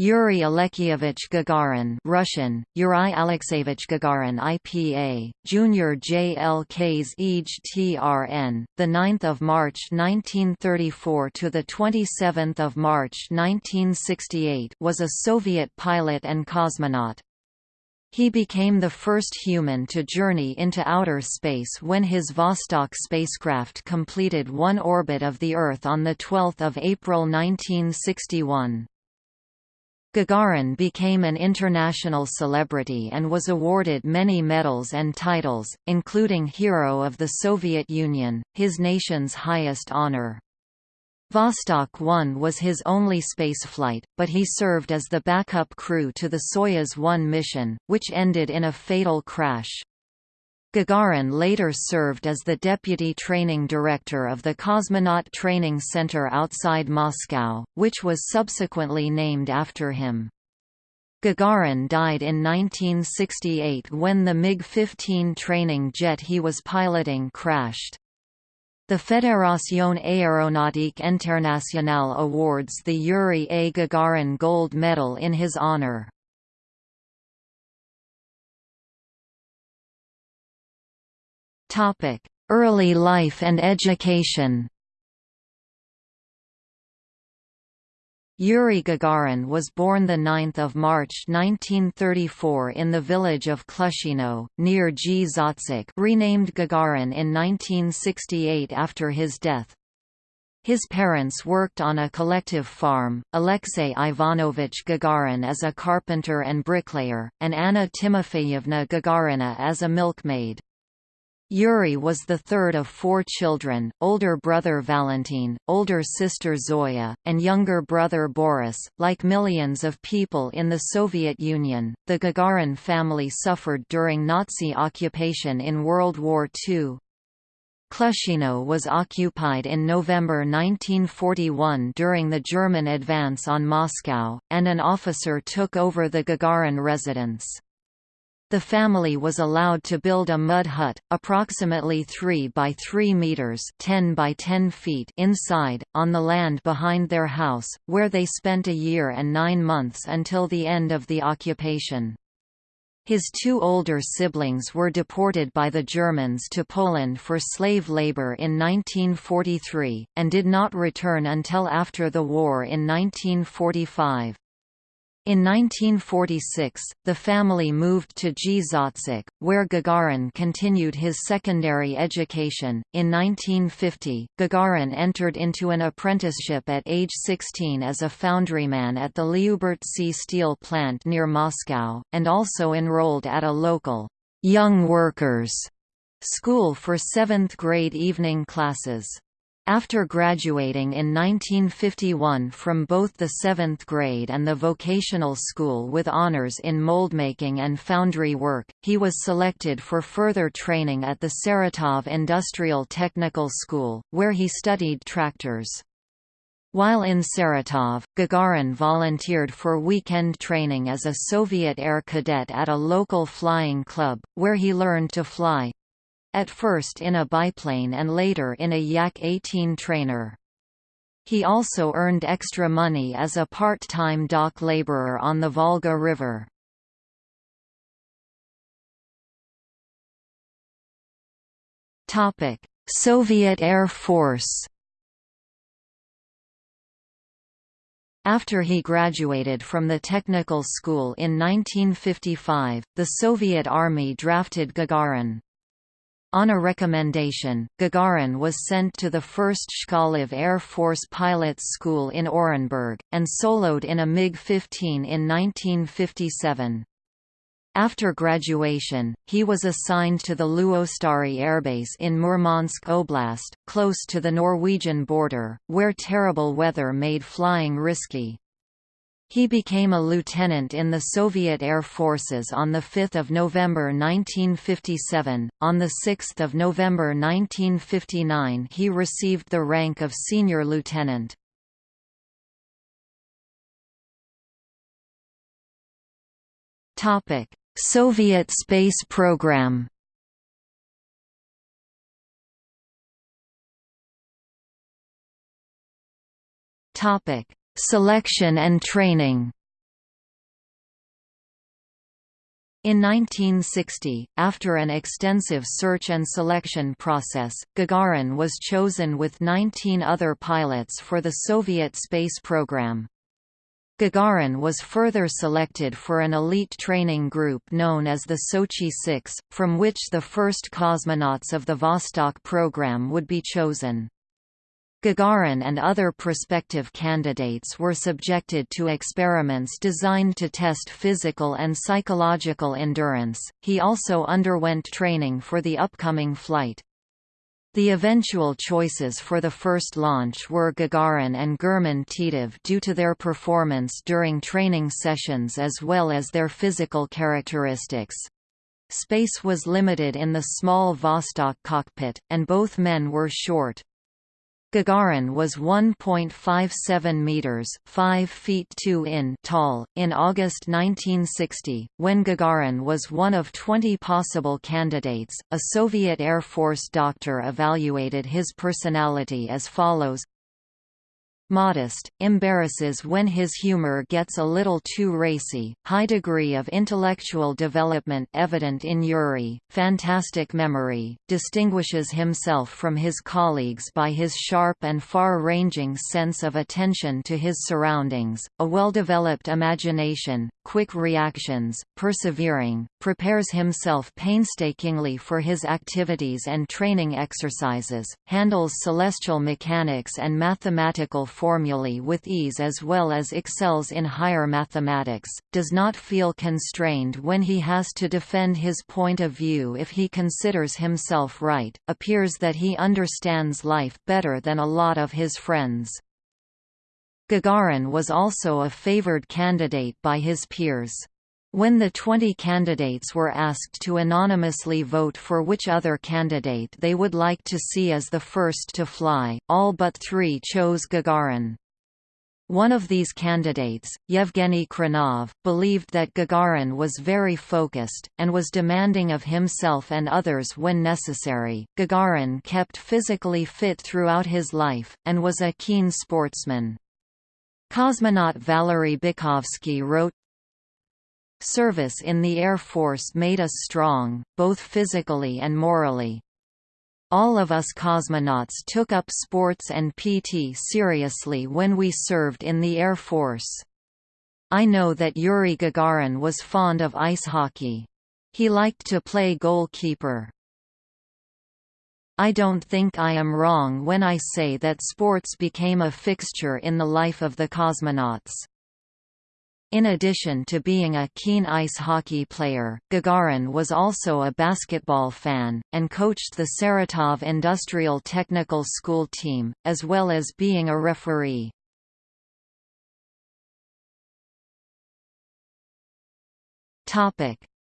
Yuri Alekyevich Gagarin Russian, Yuri Alexeyevich Gagarin IPA, Junior JLKs EJ the 9th of March 1934 to the 27th of March 1968 was a Soviet pilot and cosmonaut. He became the first human to journey into outer space when his Vostok spacecraft completed one orbit of the Earth on 12 April 1961. Gagarin became an international celebrity and was awarded many medals and titles, including Hero of the Soviet Union, his nation's highest honor. Vostok 1 was his only spaceflight, but he served as the backup crew to the Soyuz 1 mission, which ended in a fatal crash. Gagarin later served as the deputy training director of the Cosmonaut Training Center outside Moscow, which was subsequently named after him. Gagarin died in 1968 when the MiG-15 training jet he was piloting crashed. The Fédération Aéronautique Internationale awards the Yuri A. Gagarin Gold Medal in his honor. Early life and education. Yuri Gagarin was born 9 March 1934 in the village of Klushino, near Gzhatsk renamed Gagarin in 1968 after his death. His parents worked on a collective farm, Alexey Ivanovich Gagarin as a carpenter and bricklayer, and Anna Timofeyevna Gagarina as a milkmaid. Yuri was the third of four children, older brother Valentin, older sister Zoya, and younger brother Boris. Like millions of people in the Soviet Union, the Gagarin family suffered during Nazi occupation in World War II. Klushino was occupied in November 1941 during the German advance on Moscow, and an officer took over the Gagarin residence. The family was allowed to build a mud hut, approximately 3 by 3 meters (10 by 10 feet) inside, on the land behind their house, where they spent a year and nine months until the end of the occupation. His two older siblings were deported by the Germans to Poland for slave labor in 1943, and did not return until after the war in 1945. In 1946, the family moved to Gzhatsk, where Gagarin continued his secondary education. In 1950, Gagarin entered into an apprenticeship at age 16 as a foundryman at the Lyubertsy steel plant near Moscow, and also enrolled at a local young workers school for seventh grade evening classes. After graduating in 1951 from both the 7th grade and the vocational school with honors in moldmaking and foundry work, he was selected for further training at the Saratov Industrial Technical School, where he studied tractors. While in Saratov, Gagarin volunteered for weekend training as a Soviet air cadet at a local flying club, where he learned to fly, at first in a biplane and later in a Yak-18 trainer. He also earned extra money as a part-time dock laborer on the Volga River. Soviet Air Force After he graduated from the technical school in 1955, the Soviet Army drafted Gagarin. On a recommendation, Gagarin was sent to the 1st Chkalov Air Force Pilots School in Orenburg, and soloed in a MiG-15 in 1957. After graduation, he was assigned to the Luostari Airbase in Murmansk Oblast, close to the Norwegian border, where terrible weather made flying risky. He became a lieutenant in the Soviet Air Forces on 5 November 1957. On 6 November 1959 he received the rank of senior lieutenant. Soviet space program Topic selection and training In 1960, after an extensive search and selection process, Gagarin was chosen with 19 other pilots for the Soviet space program. Gagarin was further selected for an elite training group known as the Sochi 6, from which the first cosmonauts of the Vostok program would be chosen. Gagarin and other prospective candidates were subjected to experiments designed to test physical and psychological endurance. He also underwent training for the upcoming flight. The eventual choices for the first launch were Gagarin and German Titov due to their performance during training sessions as well as their physical characteristics. Space was limited in the small Vostok cockpit, and both men were short. Gagarin was 1.57 meters, 5 feet 2 in tall in August 1960 when Gagarin was one of 20 possible candidates. A Soviet Air Force doctor evaluated his personality as follows: modest, embarrasses when his humor gets a little too racy, high degree of intellectual development evident in Yuri, fantastic memory, distinguishes himself from his colleagues by his sharp and far-ranging sense of attention to his surroundings, a well-developed imagination, quick reactions, persevering, prepares himself painstakingly for his activities and training exercises, handles celestial mechanics and mathematical formulae with ease as well as excels in higher mathematics, does not feel constrained when he has to defend his point of view if he considers himself right, appears that he understands life better than a lot of his friends. Gagarin was also a favored candidate by his peers. When the 20 candidates were asked to anonymously vote for which other candidate they would like to see as the first to fly, all but three chose Gagarin. One of these candidates, Yevgeny Khrunov, believed that Gagarin was very focused, and was demanding of himself and others when necessary. Gagarin kept physically fit throughout his life, and was a keen sportsman. Cosmonaut Valery Bykovsky wrote, Service in the Air Force made us strong, both physically and morally. All of us cosmonauts took up sports and PT seriously when we served in the Air Force. I know that Yuri Gagarin was fond of ice hockey. He liked to play goalkeeper. I don't think I am wrong when I say that sports became a fixture in the life of the cosmonauts. In addition to being a keen ice hockey player, Gagarin was also a basketball fan, and coached the Saratov Industrial Technical School team, as well as being a referee.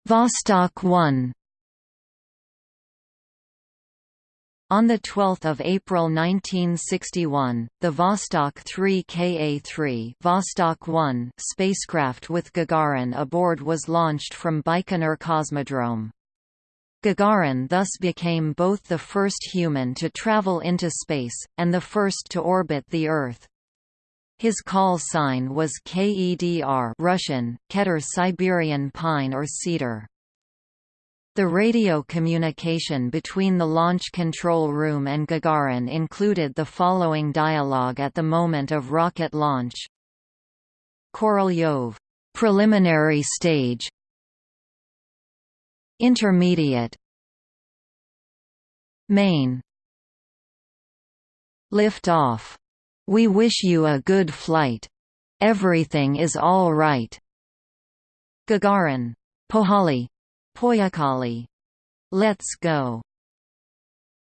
Vostok 1 On 12 April 1961, the Vostok 3 Ka-3 Vostok 1 spacecraft with Gagarin aboard was launched from Baikonur Cosmodrome. Gagarin thus became both the first human to travel into space, and the first to orbit the Earth. His call sign was KEDR Russian, Keter Siberian pine or cedar. The radio communication between the launch control room and Gagarin included the following dialogue at the moment of rocket launch. Korolyov. Preliminary stage Intermediate Main Lift off. We wish you a good flight. Everything is all right. Gagarin. Pohali. Poyakali. Let's go.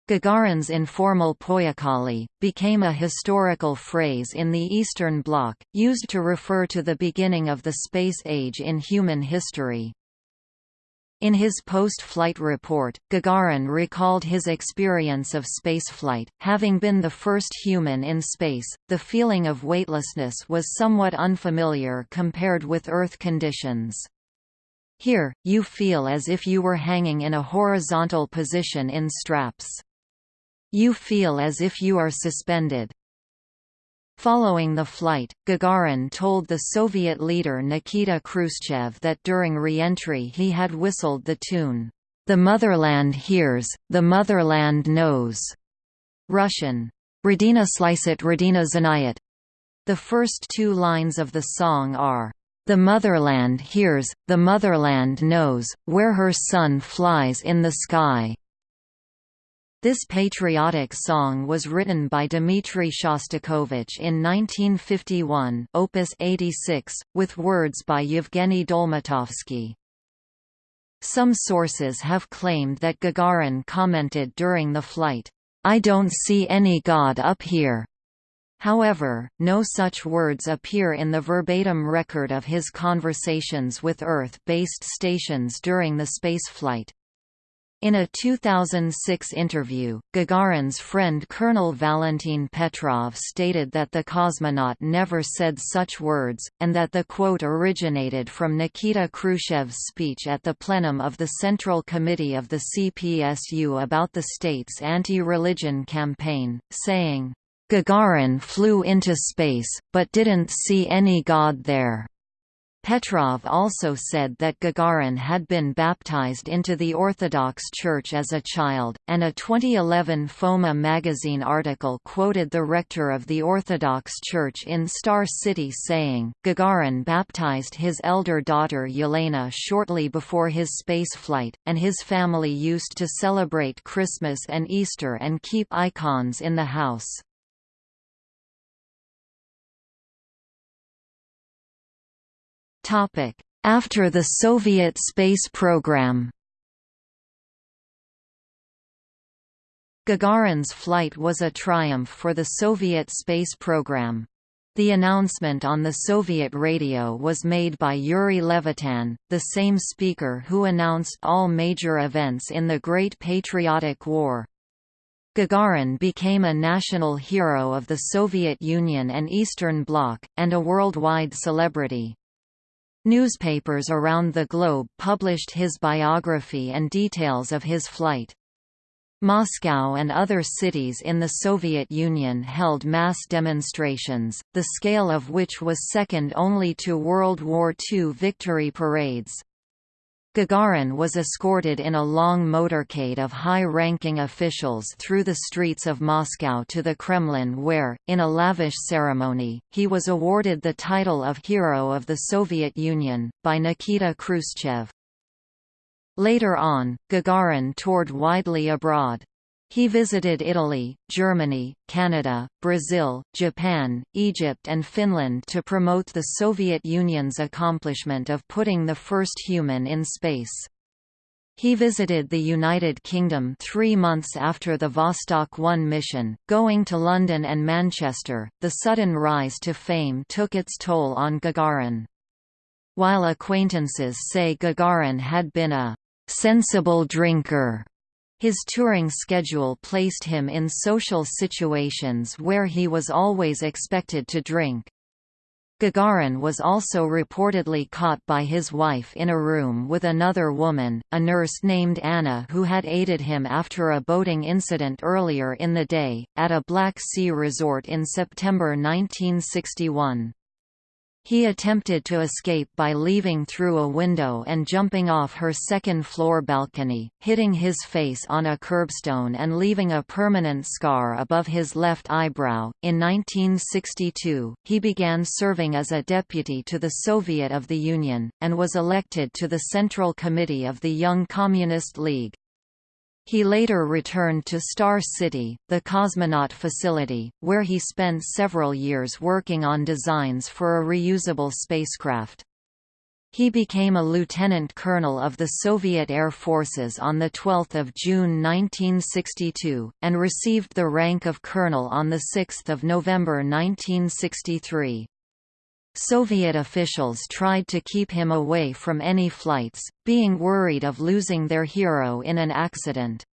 Gagarin's informal Poyakali, became a historical phrase in the Eastern Bloc, used to refer to the beginning of the space age in human history. In his post-flight report, Gagarin recalled his experience of spaceflight, having been the first human in space, the feeling of weightlessness was somewhat unfamiliar compared with Earth conditions. Here, you feel as if you were hanging in a horizontal position in straps. You feel as if you are suspended. Following the flight, Gagarin told the Soviet leader Nikita Khrushchev that during re-entry he had whistled the tune, "'The Motherland Hears, the Motherland Knows' Russian, Radina Slicet Radina Zanayat. The first two lines of the song are, "'The motherland hears, the motherland knows, where her sun flies in the sky' This patriotic song was written by Dmitry Shostakovich in 1951 opus 86, with words by Yevgeny Dolmatovsky. Some sources have claimed that Gagarin commented during the flight, "'I don't see any God up here'". However, no such words appear in the verbatim record of his conversations with Earth-based stations during the spaceflight. In a 2006 interview, Gagarin's friend Colonel Valentin Petrov stated that the cosmonaut never said such words, and that the quote originated from Nikita Khrushchev's speech at the plenum of the Central Committee of the CPSU about the state's anti-religion campaign, saying, Gagarin flew into space, but didn't see any God there. Petrov also said that Gagarin had been baptized into the Orthodox Church as a child, and a 2011 Foma magazine article quoted the rector of the Orthodox Church in Star City saying, Gagarin baptized his elder daughter Yelena shortly before his spaceflight, and his family used to celebrate Christmas and Easter and keep icons in the house. After the Soviet space program Gagarin's flight was a triumph for the Soviet space program. The announcement on the Soviet radio was made by Yuri Levitan, the same speaker who announced all major events in the Great Patriotic War. Gagarin became a national hero of the Soviet Union and Eastern Bloc, and a worldwide celebrity. Newspapers around the globe published his biography and details of his flight. Moscow and other cities in the Soviet Union held mass demonstrations, the scale of which was second only to World War II victory parades. Gagarin was escorted in a long motorcade of high-ranking officials through the streets of Moscow to the Kremlin where, in a lavish ceremony, he was awarded the title of Hero of the Soviet Union, by Nikita Khrushchev. Later on, Gagarin toured widely abroad. He visited Italy, Germany, Canada, Brazil, Japan, Egypt and Finland to promote the Soviet Union's accomplishment of putting the first human in space. He visited the United Kingdom three months after the Vostok 1 mission, going to London and Manchester. The sudden rise to fame took its toll on Gagarin. While acquaintances say Gagarin had been a sensible drinker his touring schedule placed him in social situations where he was always expected to drink. Gagarin was also reportedly caught by his wife in a room with another woman, a nurse named Anna who had aided him after a boating incident earlier in the day, at a Black Sea resort in September 1961. He attempted to escape by leaving through a window and jumping off her second-floor balcony, hitting his face on a curbstone and leaving a permanent scar above his left eyebrow. In 1962, he began serving as a deputy to the Soviet of the Union, and was elected to the Central Committee of the Young Communist League. He later returned to Star City, the cosmonaut facility, where he spent several years working on designs for a reusable spacecraft. He became a lieutenant colonel of the Soviet Air Forces on 12 June 1962, and received the rank of colonel on 6 November 1963. Soviet officials tried to keep him away from any flights, being worried of losing their hero in an accident.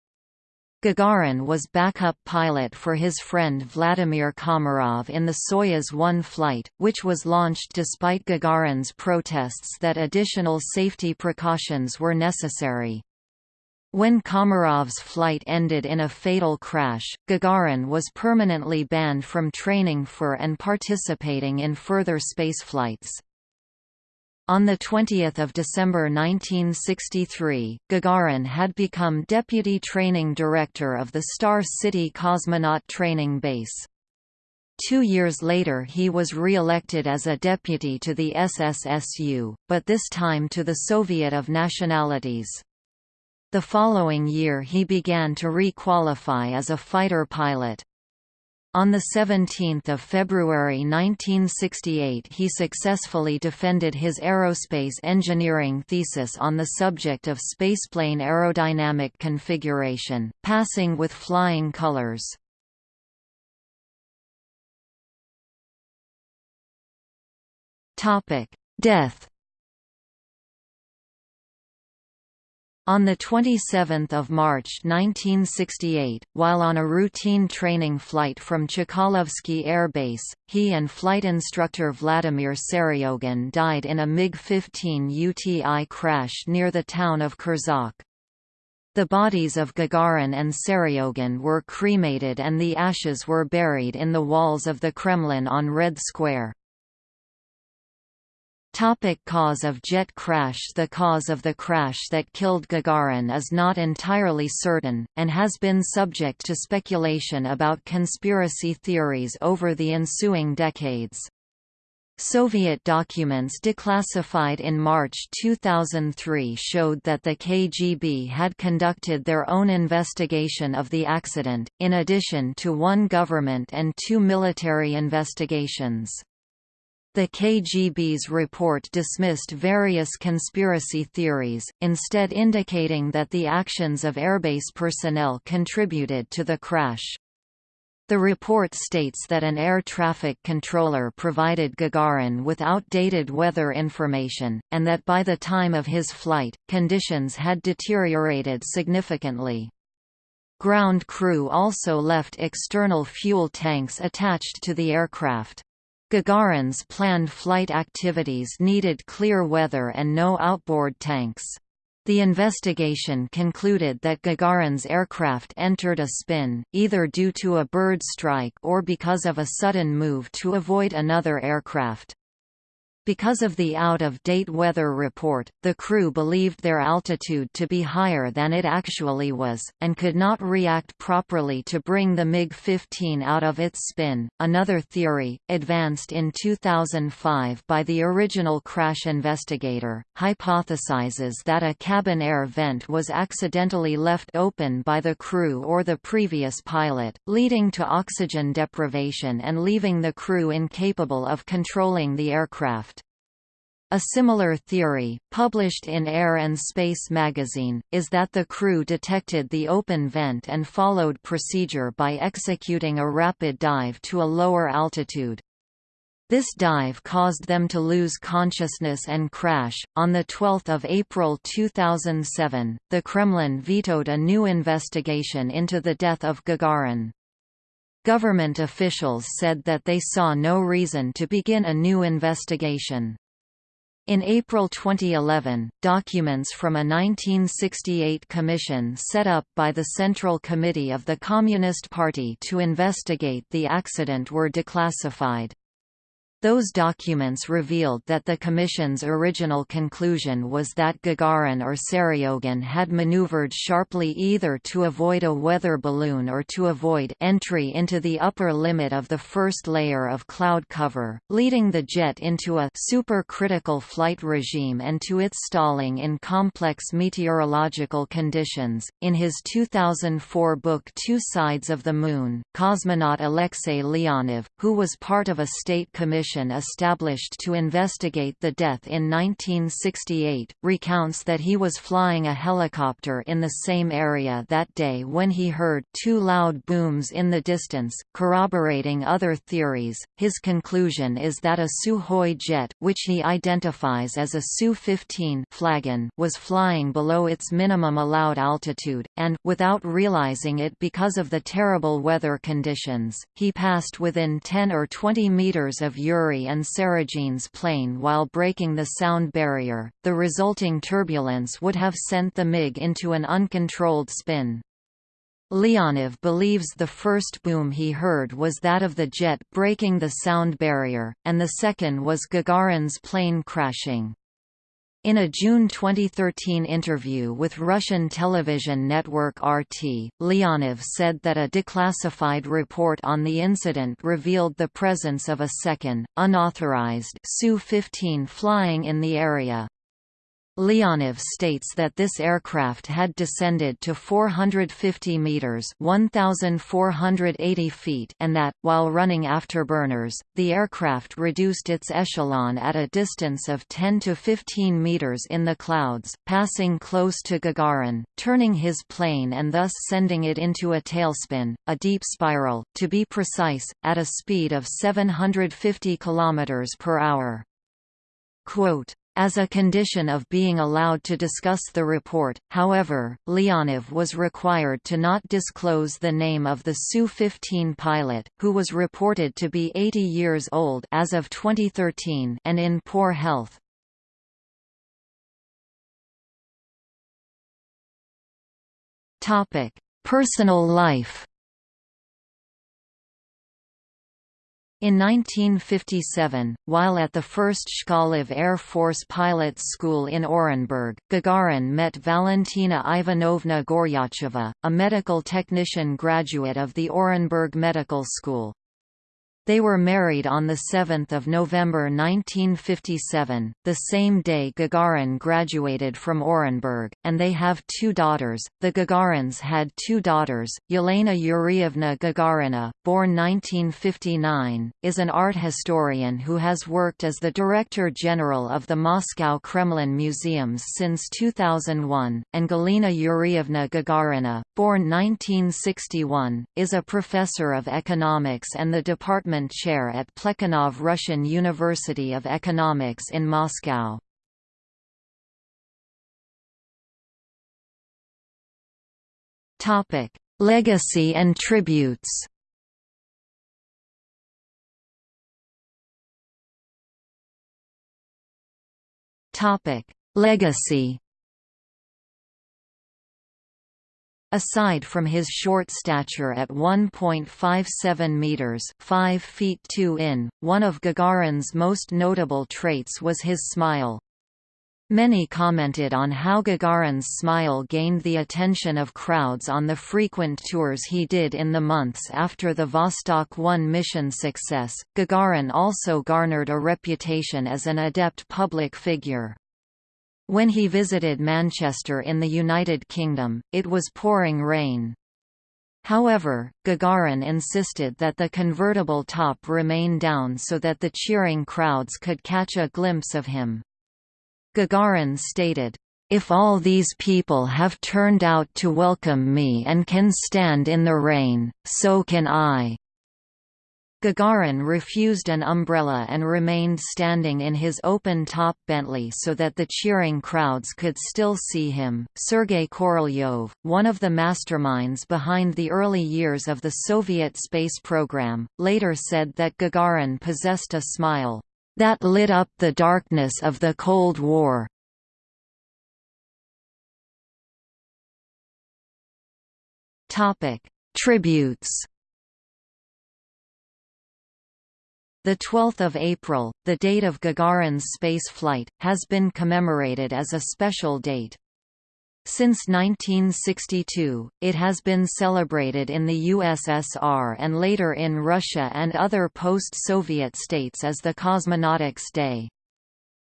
Gagarin was backup pilot for his friend Vladimir Komarov in the Soyuz 1 flight, which was launched despite Gagarin's protests that additional safety precautions were necessary. When Komarov's flight ended in a fatal crash, Gagarin was permanently banned from training for and participating in further spaceflights. On 20 December 1963, Gagarin had become Deputy Training Director of the Star City Cosmonaut Training Base. Two years later he was re-elected as a deputy to the SSSU, but this time to the Soviet of Nationalities. The following year he began to re-qualify as a fighter pilot. On 17 February 1968 he successfully defended his aerospace engineering thesis on the subject of spaceplane aerodynamic configuration, passing with flying colors. Death On 27 March 1968, while on a routine training flight from Chkalovsky Air Base, he and flight instructor Vladimir Seryogin died in a MiG-15 UTI crash near the town of Kurzuk. The bodies of Gagarin and Seryogin were cremated and the ashes were buried in the walls of the Kremlin on Red Square. Topic cause of jet crash The cause of the crash that killed Gagarin is not entirely certain, and has been subject to speculation about conspiracy theories over the ensuing decades. Soviet documents declassified in March 2003 showed that the KGB had conducted their own investigation of the accident, in addition to one government and two military investigations. The KGB's report dismissed various conspiracy theories, instead indicating that the actions of airbase personnel contributed to the crash. The report states that an air traffic controller provided Gagarin with outdated weather information, and that by the time of his flight, conditions had deteriorated significantly. Ground crew also left external fuel tanks attached to the aircraft. Gagarin's planned flight activities needed clear weather and no outboard tanks. The investigation concluded that Gagarin's aircraft entered a spin, either due to a bird strike or because of a sudden move to avoid another aircraft. Because of the out-of-date weather report, the crew believed their altitude to be higher than it actually was, and could not react properly to bring the MiG-15 out of its spin. Another theory, advanced in 2005 by the original crash investigator, hypothesizes that a cabin air vent was accidentally left open by the crew or the previous pilot, leading to oxygen deprivation and leaving the crew incapable of controlling the aircraft. A similar theory, published in Air and Space magazine, is that the crew detected the open vent and followed procedure by executing a rapid dive to a lower altitude. This dive caused them to lose consciousness and crash. On the 12th of April 2007, the Kremlin vetoed a new investigation into the death of Gagarin. Government officials said that they saw no reason to begin a new investigation. In April 2011, documents from a 1968 commission set up by the Central Committee of the Communist Party to investigate the accident were declassified. Those documents revealed that the Commission's original conclusion was that Gagarin or Seryogin had maneuvered sharply either to avoid a weather balloon or to avoid entry into the upper limit of the first layer of cloud cover, leading the jet into a supercritical flight regime and to its stalling in complex meteorological conditions. In his 2004 book Two Sides of the Moon, cosmonaut Alexei Leonov, who was part of a state commission commission established to investigate the death in 1968, recounts that he was flying a helicopter in the same area that day when he heard two loud booms in the distance, corroborating other theories. His conclusion is that a Sukhoi jet, which he identifies as a Su-15 Flagon, was flying below its minimum allowed altitude, and, without realizing it because of the terrible weather conditions, he passed within 10 or 20 meters of Europe Yuri and Seryogin's plane while breaking the sound barrier. The resulting turbulence would have sent the MiG into an uncontrolled spin. Leonov believes the first boom he heard was that of the jet breaking the sound barrier, and the second was Gagarin's plane crashing. In a June 2013 interview with Russian television network RT, Leonov said that a declassified report on the incident revealed the presence of a second, unauthorized Su-15 flying in the area. Leonov states that this aircraft had descended to 450 meters (1480 feet) and that while running afterburners, the aircraft reduced its echelon at a distance of 10 to 15 meters in the clouds, passing close to Gagarin, turning his plane and thus sending it into a tailspin, a deep spiral, to be precise, at a speed of 750 kilometers per hour. Quote, as a condition of being allowed to discuss the report, however, Leonov was required to not disclose the name of the Su-15 pilot, who was reported to be 80 years old as of 2013 and in poor health. Personal life In 1957, while at the first Chkalov Air Force Pilots School in Orenburg, Gagarin met Valentina Ivanovna Goryacheva, a medical technician graduate of the Orenburg Medical School. They were married on 7 November 1957, the same day Gagarin graduated from Orenburg, and they have two daughters. The Gagarins had two daughters. Yelena Yurievna Gagarina, born 1959, is an art historian who has worked as the Director General of the Moscow Kremlin Museums since 2001, and Galina Yurievna Gagarina, born 1961, is a professor of economics and the Department Chair at Plekhanov Russian University of Economics in Moscow. Legacy and tributes Legacy Aside from his short stature at 1.57 meters (5 feet 2 in), one of Gagarin's most notable traits was his smile. Many commented on how Gagarin's smile gained the attention of crowds on the frequent tours he did in the months after the Vostok 1 mission success. Gagarin also garnered a reputation as an adept public figure. When he visited Manchester in the United Kingdom, it was pouring rain. However, Gagarin insisted that the convertible top remain down so that the cheering crowds could catch a glimpse of him. Gagarin stated, if all these people have turned out to welcome me and can stand in the rain, so can I. Gagarin refused an umbrella and remained standing in his open-top Bentley so that the cheering crowds could still see him. Sergei Korolyov, one of the masterminds behind the early years of the Soviet space program, later said that Gagarin possessed a smile that lit up the darkness of the Cold War. Topic: Tributes The 12th of April, the date of Gagarin's space flight, has been commemorated as a special date. Since 1962, it has been celebrated in the USSR and later in Russia and other post-Soviet states as the Cosmonautics Day.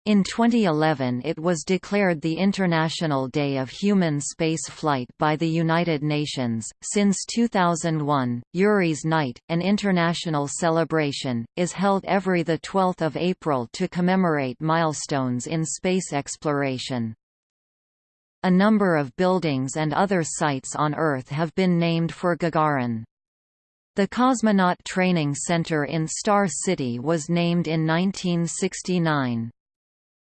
In 2011 it was declared the International Day of Human Space Flight by the United Nations. Since 2001, Yuri's Night, an international celebration, is held every 12 April to commemorate milestones in space exploration. A number of buildings and other sites on Earth have been named for Gagarin. The Cosmonaut Training Center in Star City was named in 1969.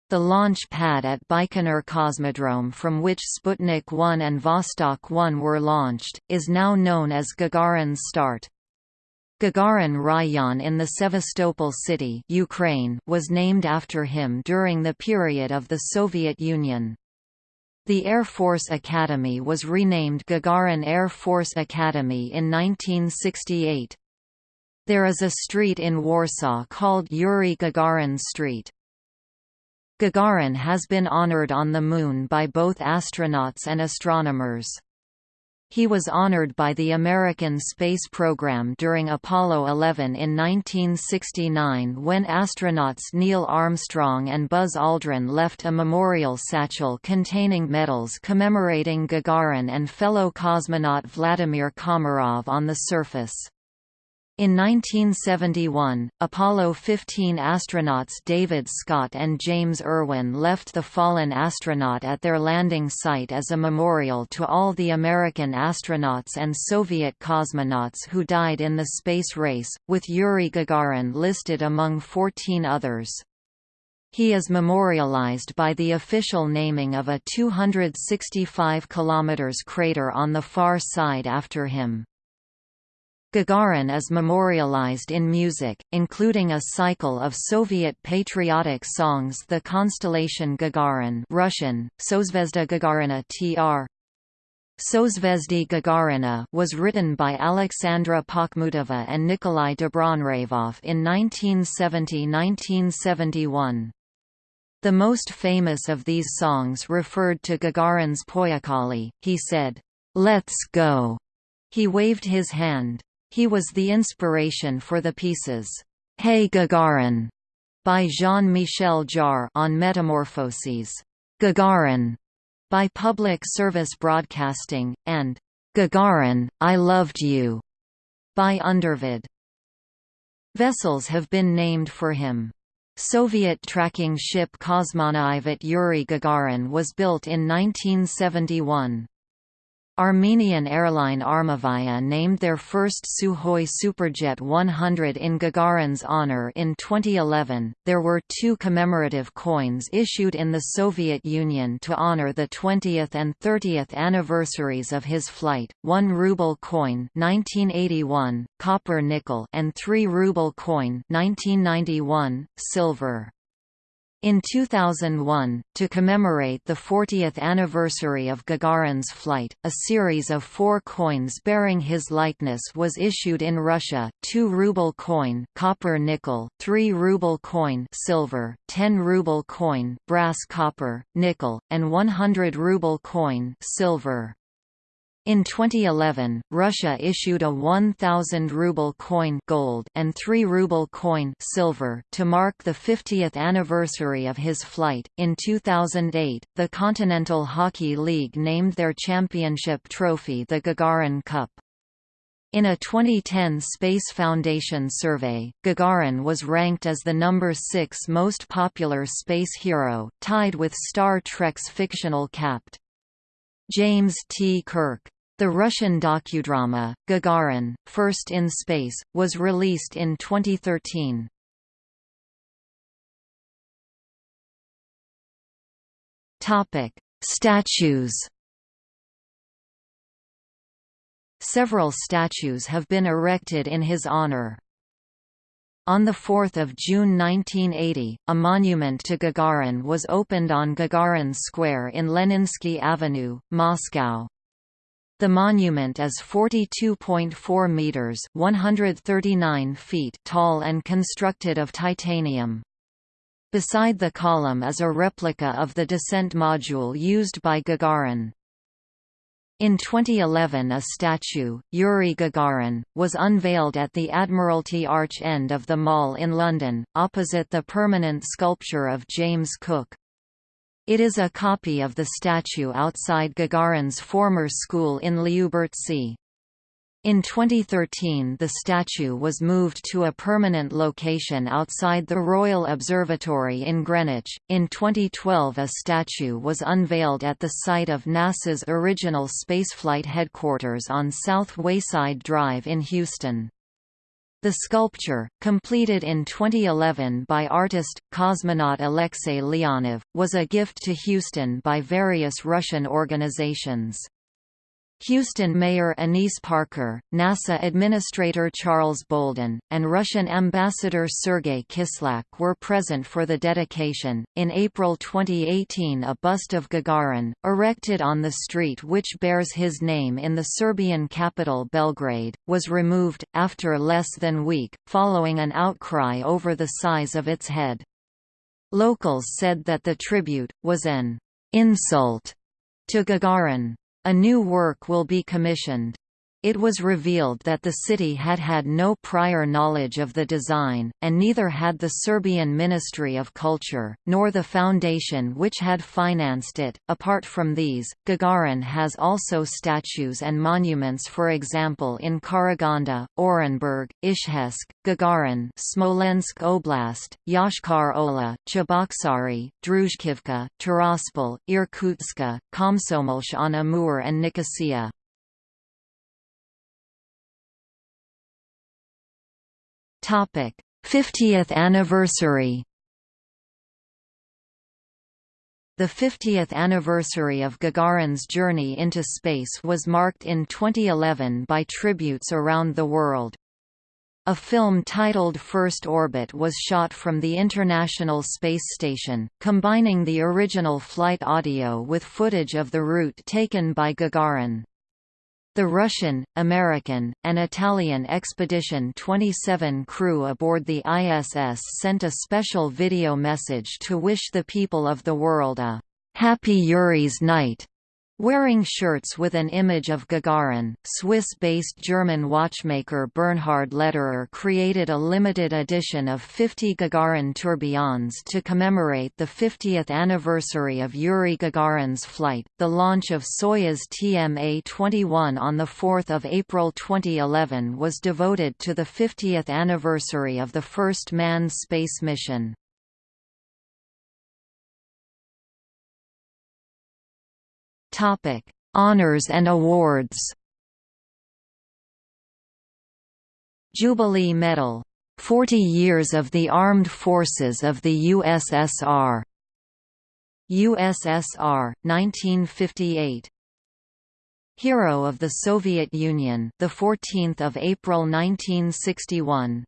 The launch pad at Baikonur Cosmodrome from which Sputnik 1 and Vostok 1 were launched, is now known as Gagarin's Start. Gagarin Rayon in the Sevastopol city Ukraine was named after him during the period of the Soviet Union. The Air Force Academy was renamed Gagarin Air Force Academy in 1968. There is a street in Warsaw called Yuri Gagarin Street. Gagarin has been honored on the Moon by both astronauts and astronomers. He was honored by the American space program during Apollo 11 in 1969 when astronauts Neil Armstrong and Buzz Aldrin left a memorial satchel containing medals commemorating Gagarin and fellow cosmonaut Vladimir Komarov on the surface. In 1971, Apollo 15 astronauts David Scott and James Irwin left the fallen astronaut at their landing site as a memorial to all the American astronauts and Soviet cosmonauts who died in the space race, with Yuri Gagarin listed among 14 others. He is memorialized by the official naming of a 265 km crater on the far side after him. Gagarin is memorialized in music, including a cycle of Soviet patriotic songs The Constellation Gagarin Russian, Sozvezda Gagarina tr. Sozvezdy Gagarina was written by Alexandra Pakhmutova and Nikolai Dobronravov in 1970–1971. The most famous of these songs referred to Gagarin's Poyakali, he said, "'Let's go'". He waved his hand. He was the inspiration for the pieces, Hey Gagarin, by Jean-Michel Jarre on Metamorphoses, Gagarin, by Public Service Broadcasting, and Gagarin, I Loved You, by Undervud. Vessels have been named for him. Soviet tracking ship Kosmonavt Yuri Gagarin was built in 1971. Armenian airline Armavia named their first Sukhoi Superjet 100 in Gagarin's honor in 2011. There were two commemorative coins issued in the Soviet Union to honor the 20th and 30th anniversaries of his flight: one ruble coin (1981), copper nickel, and three ruble coin (1991), silver. In 2001, to commemorate the 40th anniversary of Gagarin's flight, a series of four coins bearing his likeness was issued in Russia, 2 ruble coin copper nickel, 3 ruble coin silver, 10 ruble coin brass copper, nickel, and 100 ruble coin silver. In 2011, Russia issued a 1,000 ruble coin gold and 3 ruble coin silver to mark the 50th anniversary of his flight. In 2008, the Continental Hockey League named their championship trophy the Gagarin Cup. In a 2010 Space Foundation survey, Gagarin was ranked as the number 6 most popular space hero, tied with Star Trek's fictional Capt. James T. Kirk. The Russian docudrama, Gagarin, First in Space, was released in 2013. Statues Several statues have been erected in his honor. On 4 June 1980, a monument to Gagarin was opened on Gagarin Square in Leninsky Avenue, Moscow. The monument is 42.4 meters (139 feet) tall and constructed of titanium. Beside the column is a replica of the descent module used by Gagarin. In 2011 a statue, Yuri Gagarin, was unveiled at the Admiralty Arch end of the Mall in London, opposite the permanent sculpture of James Cook. It is a copy of the statue outside Gagarin's former school in Lyubertsy. In 2013 the statue was moved to a permanent location outside the Royal Observatory in Greenwich. In 2012 a statue was unveiled at the site of NASA's original spaceflight headquarters on South Wayside Drive in Houston. The sculpture, completed in 2011 by artist, cosmonaut Alexei Leonov, was a gift to Houston by various Russian organizations. Houston Mayor Annise Parker, NASA Administrator Charles Bolden, and Russian Ambassador Sergei Kislyak were present for the dedication. In April 2018, a bust of Gagarin, erected on the street which bears his name in the Serbian capital Belgrade, was removed, after less than a week, following an outcry over the size of its head. Locals said that the tribute was an insult to Gagarin. A new work will be commissioned. It was revealed that the city had had no prior knowledge of the design, and neither had the Serbian Ministry of Culture, nor the foundation which had financed it. Apart from these, Gagarin has also statues and monuments for example in Karaganda, Orenburg, Izhevsk, Gagarin Smolensk Oblast, Yoshkar Ola, Cheboksary, Druzhkivka, Tiraspol, Irkutsk, Komsomolsk on Amur and Nicosia. 50th anniversary The 50th anniversary of Gagarin's journey into space was marked in 2011 by tributes around the world. A film titled First Orbit was shot from the International Space Station, combining the original flight audio with footage of the route taken by Gagarin. The Russian, American, and Italian Expedition 27 crew aboard the ISS sent a special video message to wish the people of the world a «Happy Yuri's Night» Wearing shirts with an image of Gagarin, Swiss-based German watchmaker Bernhard Lederer created a limited edition of 50 Gagarin tourbillons to commemorate the 50th anniversary of Yuri Gagarin's flight. The launch of Soyuz TMA-21 on 4 April 2011 was devoted to the 50th anniversary of the first manned space mission. Topic: Honors and awards. Jubilee Medal, 40 years of the Armed Forces of the USSR. USSR 1958. Hero of the Soviet Union, the 14th of April 1961.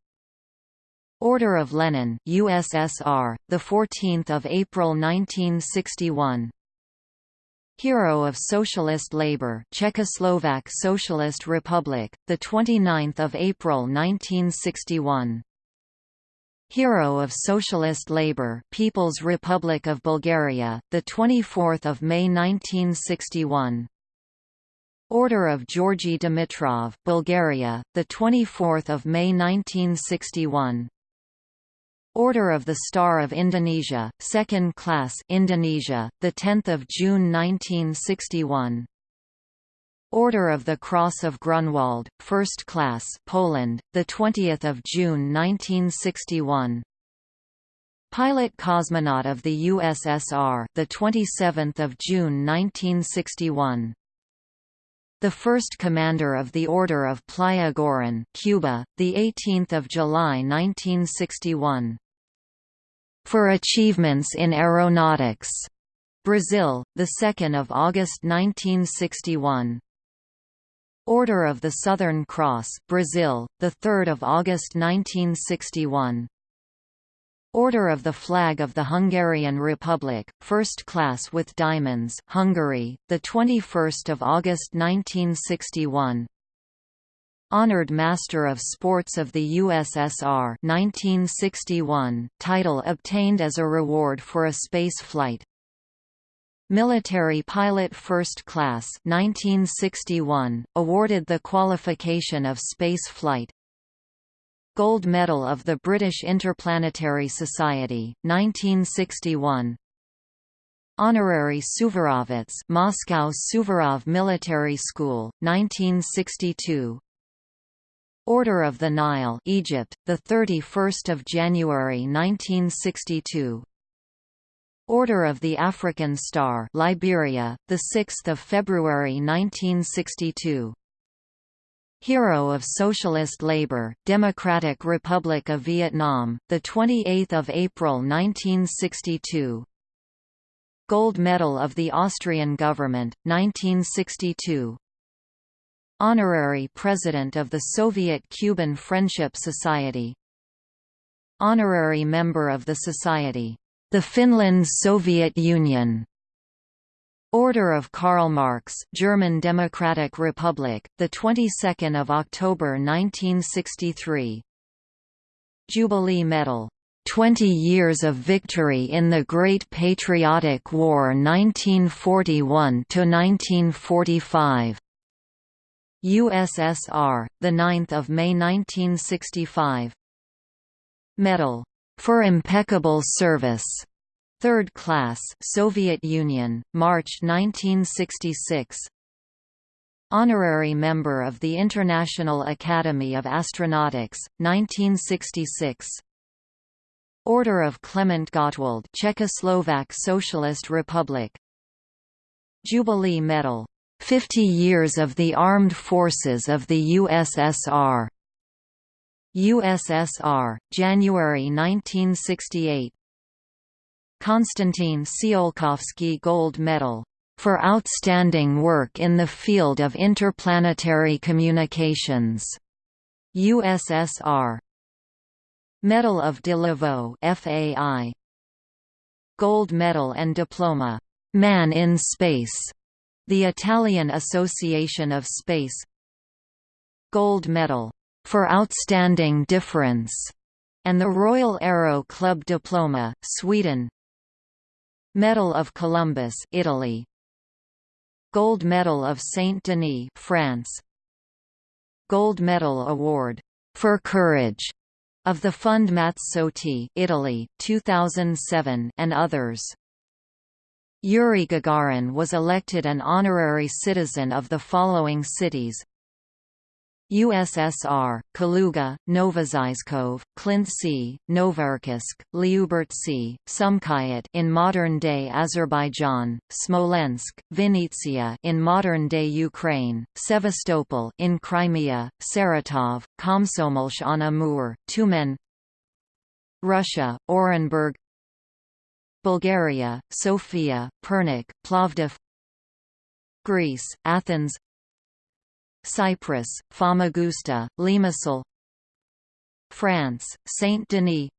Order of Lenin, USSR, the 14th of April 1961. Hero of Socialist Labor, Czechoslovak Socialist Republic, the 29th of April 1961. Hero of Socialist Labor, People's Republic of Bulgaria, the 24th of May 1961. Order of Georgy Dimitrov, Bulgaria, the 24th of May 1961. Order of the Star of Indonesia, Second Class Indonesia, the 10th of June 1961. Order of the Cross of Grunwald, First Class Poland, the 20th of June 1961. Pilot cosmonaut of the USSR, the 27th of June 1961. The first commander of the Order of Playa Girón, Cuba, the 18th of July 1961 for achievements in aeronautics. Brazil, the 2nd of August 1961. Order of the Southern Cross, Brazil, the 3rd of August 1961. Order of the Flag of the Hungarian Republic, First Class with Diamonds, Hungary, the 21st of August 1961. Honored Master of Sports of the USSR 1961, title obtained as a reward for a space flight. Military Pilot First Class 1961, awarded the qualification of space flight. Gold Medal of the British Interplanetary Society 1961. Honorary Suvorovets Moscow Suvorov Military School 1962 Order of the Nile, Egypt, the 31st of January 1962. Order of the African Star, Liberia, the 6th of February 1962. Hero of Socialist Labor, Democratic Republic of Vietnam, the 28th of April 1962. Gold Medal of the Austrian Government, 1962. Honorary President of the Soviet-Cuban Friendship Society. Honorary Member of the Society, the Finland-Soviet Union. Order of Karl Marx, German Democratic Republic, the 22nd of October 1963. Jubilee Medal 20 Years of Victory in the Great Patriotic War 1941–1945 USSR, 9 May 1965 Medal. For impeccable service. Third class Soviet Union, March 1966 Honorary member of the International Academy of Astronautics, 1966 Order of Clement Gottwald Czechoslovak Socialist Republic Jubilee Medal 50 Years of the Armed Forces of the USSR USSR, January 1968 Konstantin Tsiolkovsky Gold Medal. For outstanding work in the field of interplanetary communications. USSR Medal of De la Vaulx FAI Gold Medal and Diploma. Man in Space the Italian Association of Space Gold Medal for Outstanding Difference and the Royal Aero Club Diploma Sweden. Medal of Columbus Italy. Gold Medal of Saint-Denis France. Gold Medal Award for Courage of the Fund Mazzotti Italy 2007 and others Yuri Gagarin was elected an honorary citizen of the following cities. USSR, Kaluga, Novozybkov, Klintsy, Novocherkassk, Lyubertsy, Sumqayit in modern-day Azerbaijan, Smolensk, Vinnytsia in modern-day Ukraine, Sevastopol in Crimea, Saratov, Komsomolsk on Amur, Tyumen Russia, Orenburg Bulgaria, Sofia, Pernik, Plovdiv Greece, Athens Cyprus, Famagusta, Limassol France, Saint-Denis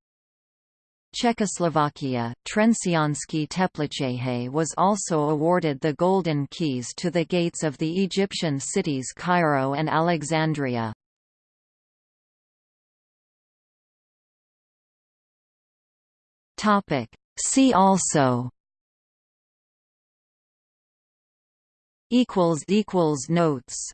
Czechoslovakia, Trenčianske Teplicehe was also awarded the Golden Keys to the gates of the Egyptian cities Cairo and Alexandria. See also Notes